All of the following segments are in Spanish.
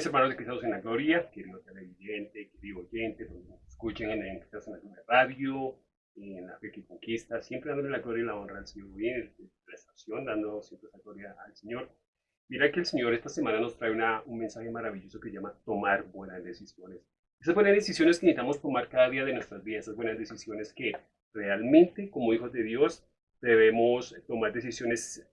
mis hermanos de Cristianos en la Gloria, querido televidente, querido oyente, escuchen en, en en la Radio, en la fe que conquista, siempre dándole la gloria y la honra al Señor, bien, en la estación, dando siempre esa gloria al Señor. Mira que el Señor esta semana nos trae una, un mensaje maravilloso que se llama tomar buenas decisiones. Esas buenas decisiones que necesitamos tomar cada día de nuestras vidas, esas buenas decisiones que realmente como hijos de Dios debemos tomar decisiones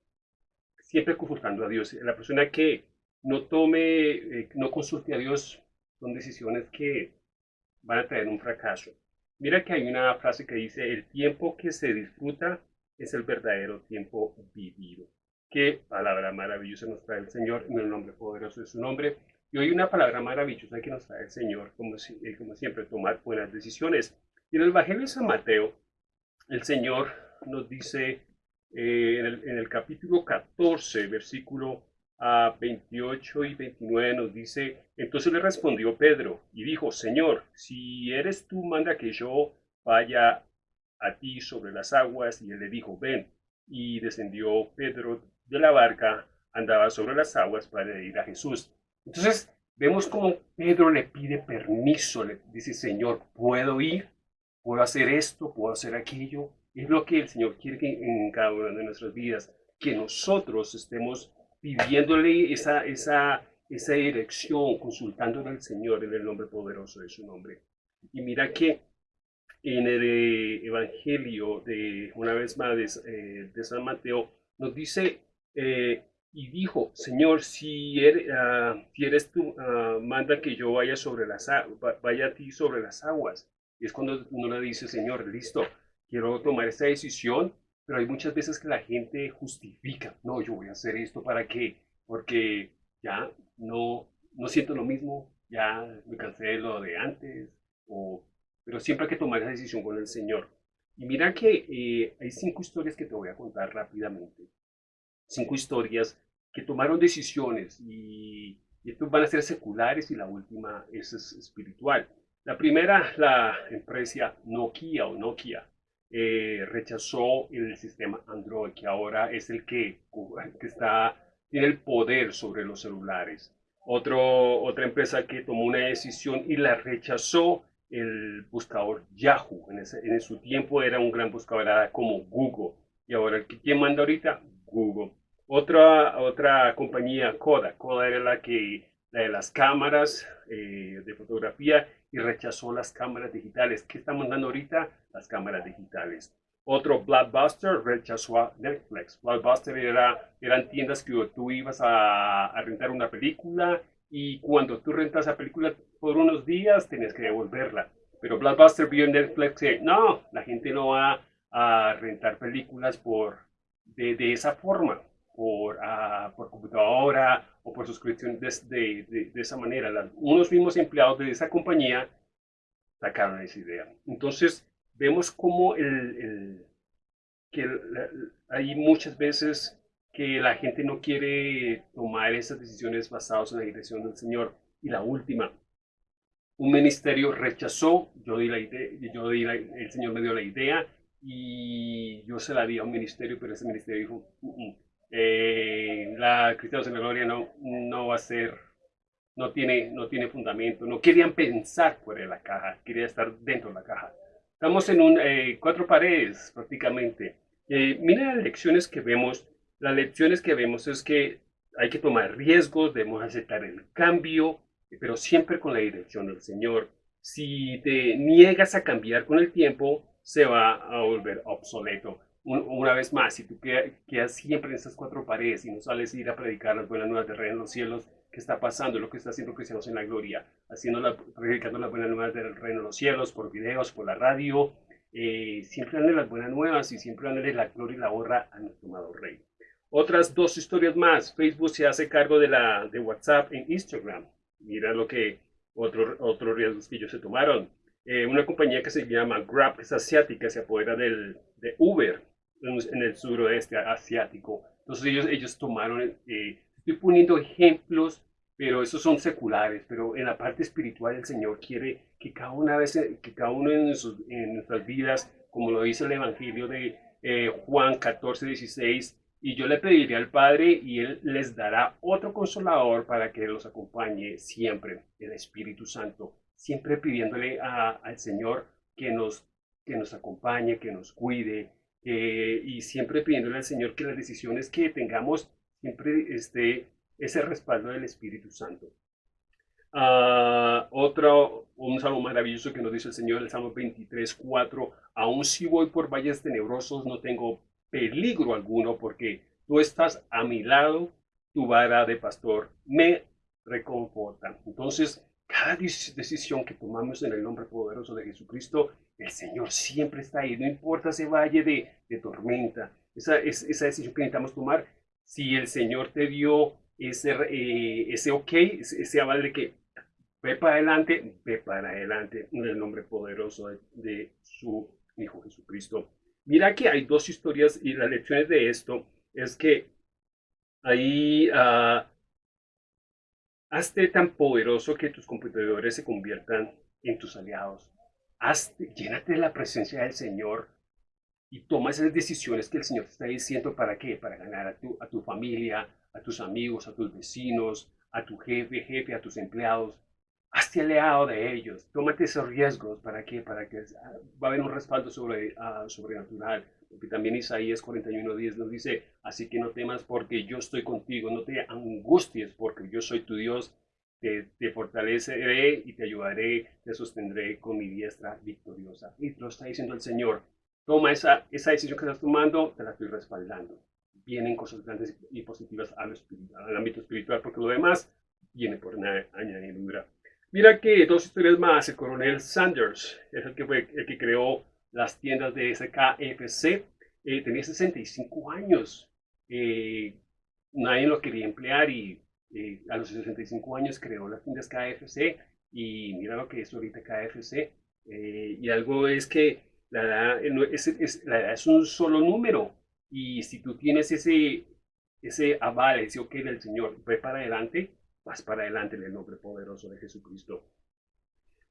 siempre consultando a Dios. La persona que no tome, eh, no consulte a Dios, son decisiones que van a traer un fracaso. Mira que hay una frase que dice, el tiempo que se disfruta es el verdadero tiempo vivido. Qué palabra maravillosa nos trae el Señor en el nombre poderoso de su nombre. Y hoy una palabra maravillosa que nos trae el Señor, como, eh, siempre, tomar buenas decisiones. Y en el Evangelio de San Mateo, el Señor nos dice eh, en, el, capítulo 14, versículo a 28 y 29 nos dice, entonces le respondió Pedro y dijo, Señor, si eres tú, manda que yo vaya a ti sobre las aguas. Y él le dijo, ven. Y descendió Pedro de la barca, andaba sobre las aguas para ir a Jesús. Entonces vemos como Pedro le pide permiso, le dice, Señor, ¿puedo ir? ¿Puedo hacer esto? ¿Puedo hacer aquello? Es lo que el Señor quiere que en cada una de nuestras vidas, que nosotros estemos pidiéndole esa, esa, esa dirección, consultándole al Señor en el nombre poderoso de su nombre. Y mira que en el eh, Evangelio de, una vez más, de, eh, San Mateo, nos dice, eh, y dijo, Señor, si ah, eres tú, ah, manda que yo vaya, sobre las, vaya a ti sobre las aguas. Y es cuando uno le dice, Señor, listo, quiero tomar esta decisión, pero hay muchas veces que la gente justifica, no, yo voy a hacer esto para qué, porque ya no, no siento lo mismo, ya me cansé de lo de antes, o, pero siempre hay que tomar esa decisión con el Señor. Y mira que eh, hay cinco historias que te voy a contar rápidamente. Cinco historias que tomaron decisiones y, y estos van a ser seculares y la última es espiritual. La primera, la empresa Nokia o Nokia eh, rechazó el sistema Android, que ahora es el que, que está, tiene el poder sobre los celulares. Otro, otra empresa que tomó una decisión y la rechazó el buscador Yahoo. En, ese, en su tiempo era un gran buscador como Google. Y ahora, ¿quién manda ahorita? Google. Otra, otra compañía, Kodak. Kodak era la que de las cámaras eh, de fotografía y rechazó las cámaras digitales. ¿Qué estamos dando ahorita? Las cámaras digitales. Otro, Blockbuster, rechazó a Netflix. Blockbuster era, eran tiendas que tú ibas a, rentar una película y cuando tú rentas la película por unos días tenías que devolverla. Pero Blockbuster vio en Netflix que no, la gente no va a rentar películas por, de esa forma, por, uh, por computadora o por suscripción de, de, de, esa manera. unos mismos empleados de esa compañía sacaron esa idea. Entonces, vemos como el, el que hay muchas veces que la gente no quiere tomar esas decisiones basadas en la dirección del Señor. Y la última, un ministerio rechazó, yo di la idea, yo di el Señor me dio la idea y yo se la di a un ministerio, pero ese ministerio dijo, mm, mm, eh, la Cristianos en la Gloria no, no va a ser, no tiene, no tiene fundamento, no querían pensar fuera de la caja, querían estar dentro de la caja. Estamos en un, eh, cuatro paredes prácticamente. Eh, mira las lecciones que vemos, las lecciones que vemos es que hay que tomar riesgos, debemos aceptar el cambio, pero siempre con la dirección del Señor. Si te niegas a cambiar con el tiempo, se va a volver obsoleto una vez más, si tú quedas siempre en estas cuatro paredes y no sales a ir a predicar las buenas nuevas de reino en los cielos, ¿qué está pasando? Lo que está haciendo Cristianos en la Gloria, haciendo la, predicando las buenas nuevas del reino en los cielos, por videos, por la radio, eh, siempre dan las buenas nuevas y siempre dan la gloria y la honra a nuestro amado Rey. Otras dos historias más. Facebook se hace cargo de, la, de WhatsApp en Instagram. Mira lo que otros otros riesgos que ellos se tomaron. Eh, una compañía que se llama Grab, que es asiática, se apodera del, de Uber en el suroeste asiático. Entonces ellos, ellos tomaron, eh, estoy poniendo ejemplos, pero esos son seculares, pero en la parte espiritual el Señor quiere que cada una vez, que cada uno en, en nuestras vidas, como lo dice el Evangelio de eh, Juan 14, 16, y yo le pediré al Padre y Él les dará otro consolador para que los acompañe siempre, el Espíritu Santo, siempre pidiéndole al Señor que nos, que nos acompañe, que nos cuide, y siempre pidiéndole al Señor que las decisiones que tengamos siempre esté ese respaldo del Espíritu Santo. Uh, otro, un salmo maravilloso que nos dice el Señor, el Salmo 23, 4, aun si voy por valles tenebrosos, no tengo peligro alguno, porque tú estás a mi lado, tu vara de pastor me reconforta. Entonces, cada decisión que tomamos en el nombre poderoso de Jesucristo, el Señor siempre está ahí, no importa ese valle de, de tormenta, esa, esa decisión que necesitamos tomar, si el Señor te dio ese, eh, ese ok, ese aval de que ve para adelante, ve para adelante en el nombre poderoso de, su Hijo Jesucristo. Mira que hay dos historias y las lecciones de esto es que ahí uh, hazte tan poderoso que tus competidores se conviertan en tus aliados. Hazte, llénate de la presencia del Señor y toma esas decisiones que el Señor te está diciendo para qué, para ganar a tu, a tu familia, a tus amigos, a tus vecinos, a tu jefe, jefe, a tus empleados. Hazte aliado de ellos. Tómate esos riesgos. ¿Para qué? Para que va a haber un respaldo sobre, uh, sobrenatural. Porque también Isaías 41.10 nos dice, así que no temas porque yo estoy contigo. No te angusties porque yo soy tu Dios. Te, te, fortaleceré y te ayudaré, te sostendré con mi diestra victoriosa. Y te lo está diciendo el Señor. Toma esa, esa decisión que estás tomando, te la estoy respaldando vienen cosas grandes y positivas al, al ámbito espiritual, porque lo demás viene por una añadidura. Mira que dos historias más, el coronel Sanders es el que, fue, el que creó las tiendas de SKFC, eh, tenía 65 años, eh, nadie lo quería emplear y eh, a los 65 años creó las tiendas KFC y mira lo que es ahorita KFC. y algo es que es, la edad es un solo número, y si tú tienes ese, ese aval, ese ok del Señor, ve para adelante, vas para adelante en el nombre poderoso de Jesucristo.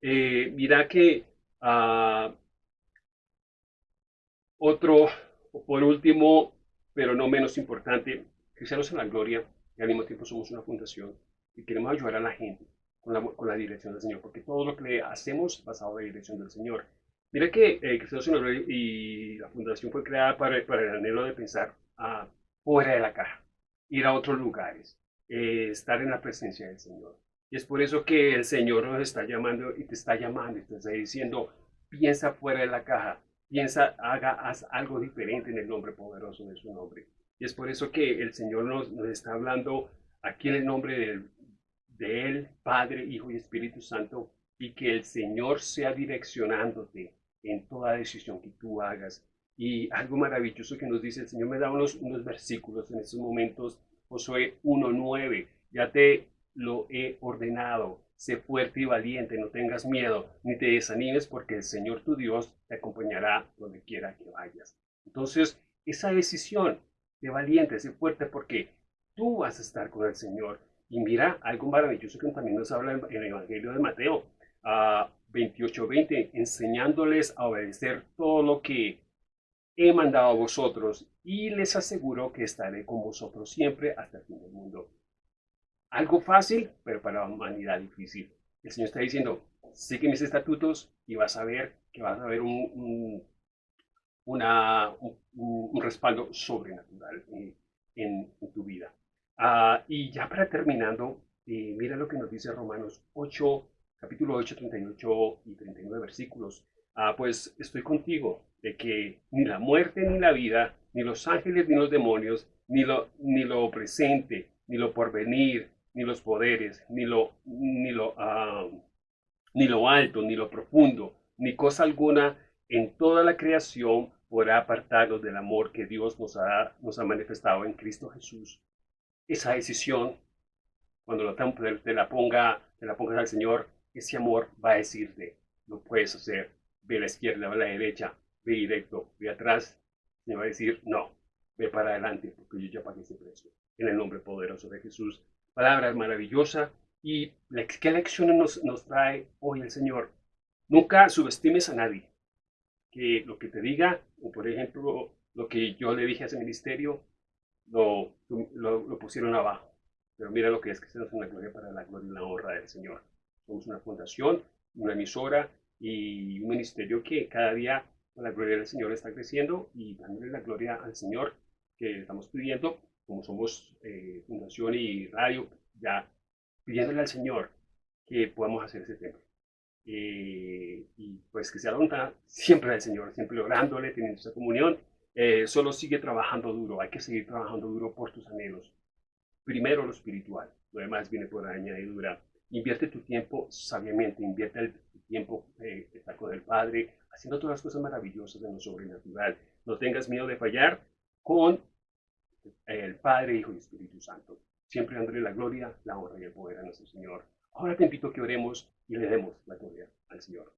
Eh, mira que uh, otro, por último, pero no menos importante, Cristianos en la Gloria, y al mismo tiempo somos una fundación y queremos ayudar a la gente con la, con la dirección del Señor, porque todo lo que hacemos basado en la dirección del Señor. Mira que eh, Cristiano y la fundación fue creada para, para el anhelo de pensar ah, fuera de la caja, ir a otros lugares, eh, estar en la presencia del Señor. Y es por eso que el Señor nos está llamando y te está llamando y te está diciendo, piensa fuera de la caja, piensa, haga, haz algo diferente en el nombre poderoso de su nombre. Y es por eso que el Señor nos, está hablando aquí en el nombre de, de Él, Padre, Hijo y Espíritu Santo, y que el Señor sea direccionándote en toda decisión que tú hagas. Y algo maravilloso que nos dice el Señor me da unos, unos versículos en estos momentos, Josué 1.9, ya te lo he ordenado, sé fuerte y valiente, no tengas miedo, ni te desanimes, porque el Señor tu Dios te acompañará donde quiera que vayas. Entonces, esa decisión de valiente, sé fuerte, porque tú vas a estar con el Señor. Y mira, algo maravilloso que también nos habla en el Evangelio de Mateo, a 28:20, enseñándoles a obedecer todo lo que he mandado a vosotros y les aseguro que estaré con vosotros siempre hasta el fin del mundo. Algo fácil, pero para la humanidad difícil. El Señor está diciendo, sigue mis estatutos y vas a ver que vas a ver un, una, un, respaldo sobrenatural en, tu vida. Ah, y ya para terminando, eh, mira lo que nos dice Romanos 8, capítulo 8, 38 y 39 versículos. Ah, pues estoy contigo, de que ni la muerte ni la vida, ni los ángeles ni los demonios, ni lo, ni lo presente, ni lo porvenir, ni los poderes, ni lo, ni lo, ah, ni lo alto, ni lo profundo, ni cosa alguna en toda la creación podrá apartarnos del amor que Dios nos ha, nos ha manifestado en Cristo Jesús. Esa decisión, cuando la, te la ponga, te la pongas al Señor, ese amor va a decirte, no puedes hacer, ve a la izquierda, ve a la derecha, ve directo, ve atrás, y va a decir, no, ve para adelante, porque yo ya pagué ese precio. En el nombre poderoso de Jesús. Palabra maravillosa. ¿Y qué lecciones nos, nos trae hoy el Señor? Nunca subestimes a nadie. Que lo que te diga, o por ejemplo, lo que yo le dije a ese ministerio, lo, lo, pusieron abajo. Pero mira lo que es que se nos la gloria para la gloria y la honra del Señor. Somos una fundación, una emisora y un ministerio que cada día la gloria del Señor está creciendo y dándole la gloria al Señor que estamos pidiendo, como somos eh, fundación y radio, ya pidiéndole al Señor que podamos hacer ese templo. Eh, y pues que sea la voluntad siempre del Señor, siempre orándole, teniendo esa comunión. Eh, solo sigue trabajando duro, hay que seguir trabajando duro por tus anhelos. Primero lo espiritual, lo demás viene por añadidura. Invierte tu tiempo sabiamente, invierte el tiempo eh, está con el Padre, haciendo todas las cosas maravillosas de lo sobrenatural. No tengas miedo de fallar con el Padre, Hijo y Espíritu Santo. Siempre dándole la gloria, la honra y el poder a nuestro Señor. Ahora te invito a que oremos y le demos la gloria al Señor.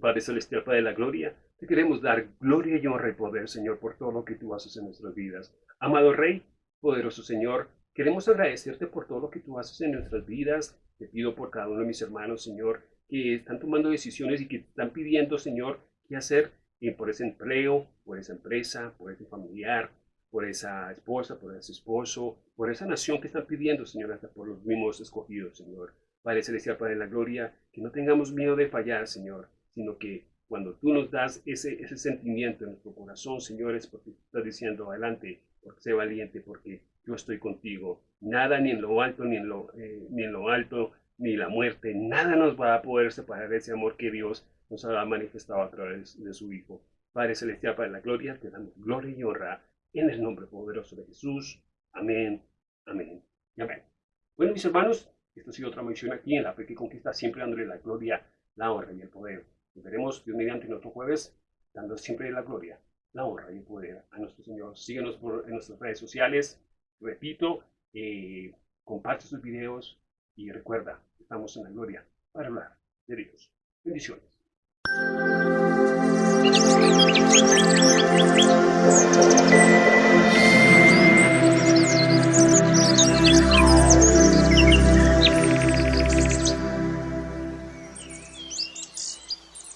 Padre Celestial, Padre de la Gloria, te queremos dar gloria y honra y poder, Señor, por todo lo que tú haces en nuestras vidas. Amado Rey, poderoso Señor, queremos agradecerte por todo lo que tú haces en nuestras vidas. Te pido por cada uno de mis hermanos, Señor, que están tomando decisiones y que están pidiendo, Señor, qué hacer eh, por ese empleo, por esa empresa, por ese familiar, por esa esposa, por ese esposo, por esa nación que están pidiendo, Señor, hasta por los mismos escogidos, Señor. Padre Celestial, Padre de la Gloria, que no tengamos miedo de fallar, Señor, sino que cuando tú nos das ese, ese sentimiento en nuestro corazón, Señor, es porque estás diciendo adelante, porque sé valiente, porque yo estoy contigo. Nada ni en lo alto, ni en lo, eh, ni en lo alto, ni la muerte, nada nos va a poder separar de ese amor que Dios nos ha manifestado a través de su Hijo. Padre Celestial, Padre de la Gloria, te damos gloria y honra en el nombre poderoso de Jesús. Amén, amén y amén. Bueno, mis hermanos, esta ha sido otra mención aquí en la fe que conquista, siempre dándole la gloria, la honra y el poder. Nos veremos Dios mediante otro jueves, dando siempre la gloria, la honra y el poder a nuestro Señor. Síguenos en nuestras redes sociales. Repito, eh, comparte sus videos y recuerda, estamos en la gloria para hablar de Dios. Bendiciones. うん。